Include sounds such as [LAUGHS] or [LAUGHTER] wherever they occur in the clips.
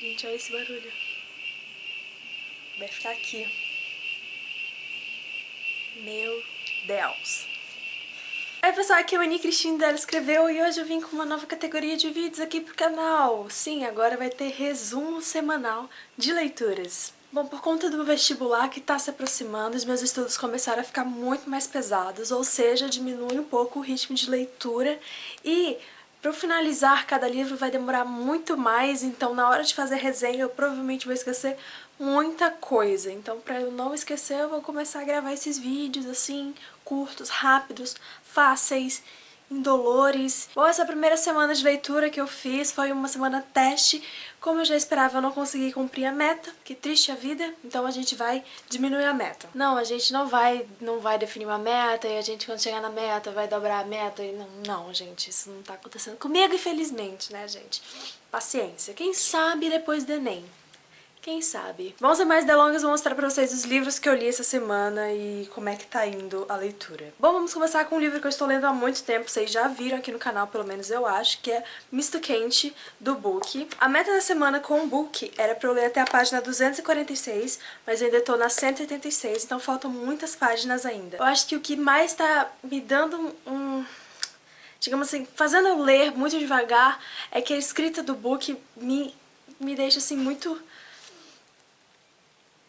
Gente, olha esse barulho. Vai ficar aqui. Meu Deus. Oi pessoal, aqui é a Mani Cristina dela escreveu e hoje eu vim com uma nova categoria de vídeos aqui pro canal. Sim, agora vai ter resumo semanal de leituras. Bom, por conta do vestibular que está se aproximando, os meus estudos começaram a ficar muito mais pesados, ou seja, diminui um pouco o ritmo de leitura e para finalizar cada livro vai demorar muito mais, então na hora de fazer resenha eu provavelmente vou esquecer muita coisa. Então para eu não esquecer eu vou começar a gravar esses vídeos assim, curtos, rápidos, fáceis, indolores. Bom, essa primeira semana de leitura que eu fiz foi uma semana teste. Como eu já esperava, eu não consegui cumprir a meta. Que triste a vida. Então a gente vai diminuir a meta. Não, a gente não vai, não vai definir uma meta e a gente quando chegar na meta vai dobrar a meta. E não, não, gente, isso não tá acontecendo comigo, infelizmente, né, gente? Paciência. Quem sabe depois do Enem. Quem sabe? Vamos sem mais delongas, vou mostrar pra vocês os livros que eu li essa semana e como é que tá indo a leitura. Bom, vamos começar com um livro que eu estou lendo há muito tempo, vocês já viram aqui no canal, pelo menos eu acho, que é Misto Quente, do Book. A meta da semana com o Book era pra eu ler até a página 246, mas eu ainda tô na 186, então faltam muitas páginas ainda. Eu acho que o que mais tá me dando um digamos assim, fazendo eu ler muito devagar, é que a escrita do book me, me deixa assim muito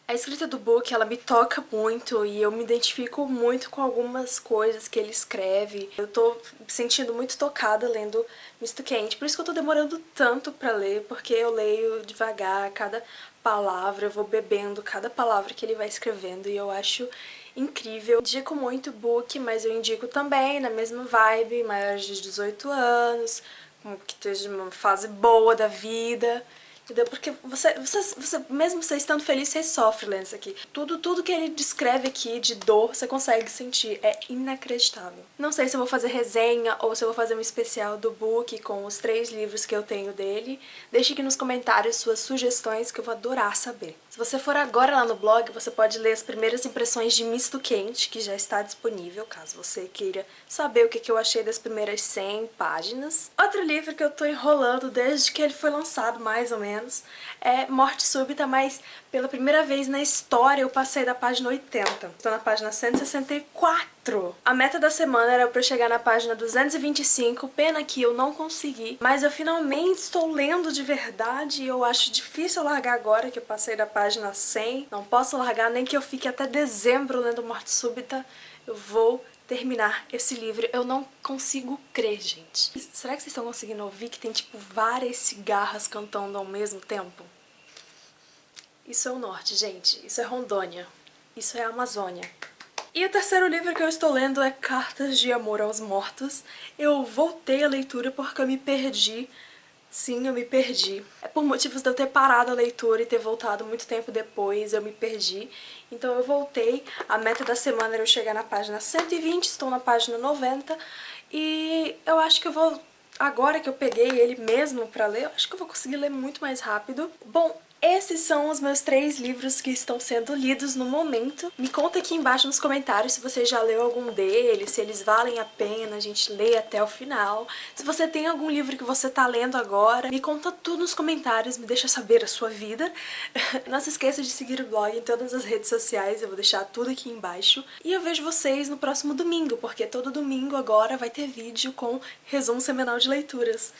a escrita do book, ela me toca muito e eu me identifico muito com algumas coisas que ele escreve. Eu tô me sentindo muito tocada lendo Misto Quente, por isso que eu tô demorando tanto pra ler, porque eu leio devagar, cada palavra, eu vou bebendo cada palavra que ele vai escrevendo e eu acho incrível. Indico muito book, mas eu indico também na mesma vibe, maiores de 18 anos, que esteja uma fase boa da vida. Entendeu? Porque você, você, você, mesmo você estando feliz, você sofre lendo isso aqui. Tudo, tudo que ele descreve aqui de dor, você consegue sentir. É inacreditável. Não sei se eu vou fazer resenha ou se eu vou fazer um especial do book com os três livros que eu tenho dele. Deixe aqui nos comentários suas sugestões que eu vou adorar saber. Se você for agora lá no blog, você pode ler as primeiras impressões de Misto Quente, que já está disponível, caso você queira saber o que eu achei das primeiras 100 páginas. Outro livro que eu tô enrolando desde que ele foi lançado, mais ou menos, menos, é Morte Súbita, mas pela primeira vez na história eu passei da página 80. Estou na página 164. A meta da semana era pra eu chegar na página 225, pena que eu não consegui, mas eu finalmente estou lendo de verdade e eu acho difícil largar agora que eu passei da página 100. Não posso largar nem que eu fique até dezembro lendo Morte Súbita. Eu vou terminar esse livro. Eu não consigo crer, gente. Será que vocês estão conseguindo ouvir que tem, tipo, várias cigarras cantando ao mesmo tempo? Isso é o norte, gente. Isso é Rondônia. Isso é Amazônia. E o terceiro livro que eu estou lendo é Cartas de Amor aos Mortos. Eu voltei a leitura porque eu me perdi Sim, eu me perdi. É por motivos de eu ter parado a leitura e ter voltado muito tempo depois, eu me perdi. Então eu voltei, a meta da semana era eu chegar na página 120, estou na página 90. E eu acho que eu vou, agora que eu peguei ele mesmo pra ler, acho que eu vou conseguir ler muito mais rápido. Bom, esses são os meus três livros que estão sendo lidos no momento. Me conta aqui embaixo nos comentários se você já leu algum deles, se eles valem a pena a gente ler até o final. Se você tem algum livro que você tá lendo agora, me conta tudo nos comentários, me deixa saber a sua vida. [LAUGHS] Não se esqueça de seguir o blog em todas as redes sociais, eu vou deixar tudo aqui embaixo. E eu vejo vocês no próximo domingo, porque todo domingo agora vai ter vídeo com resumo semanal de leituras.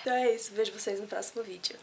Então é isso, vejo vocês no próximo vídeo.